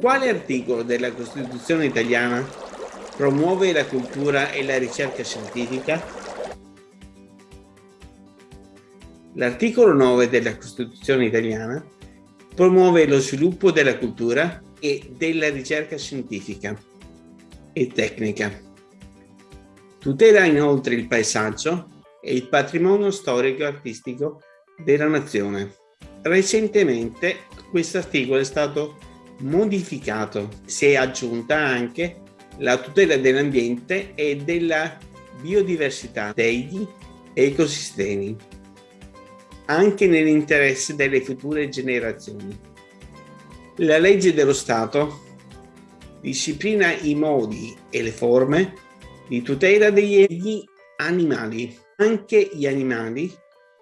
Quale articolo della Costituzione italiana promuove la cultura e la ricerca scientifica? L'articolo 9 della Costituzione italiana promuove lo sviluppo della cultura e della ricerca scientifica e tecnica. Tutela inoltre il paesaggio e il patrimonio storico e artistico della nazione. Recentemente questo articolo è stato modificato, si è aggiunta anche la tutela dell'ambiente e della biodiversità degli ecosistemi anche nell'interesse delle future generazioni. La legge dello Stato disciplina i modi e le forme di tutela degli animali. Anche gli animali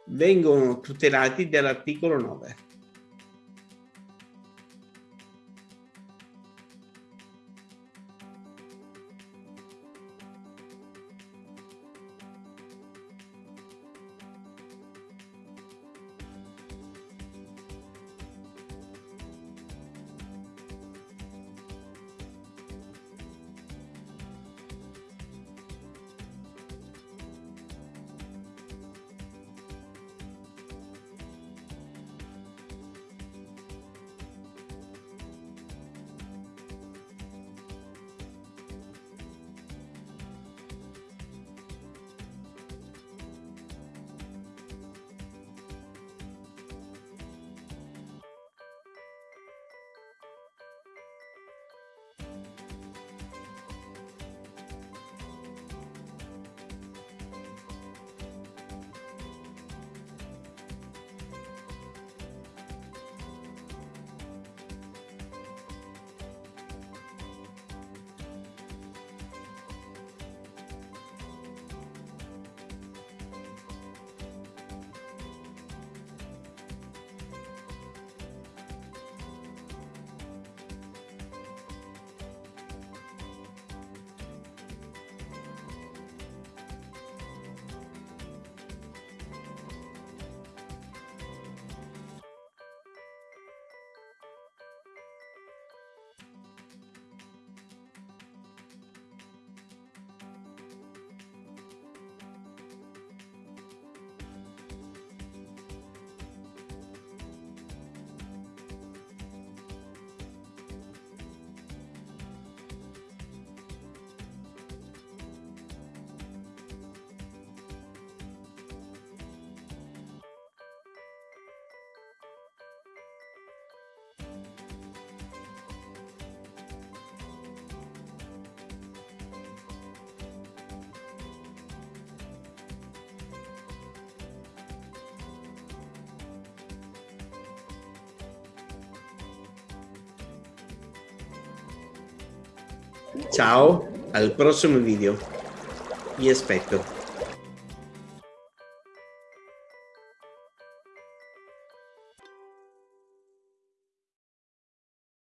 vengono tutelati dall'articolo 9. Ciao, al prossimo video. Vi aspetto.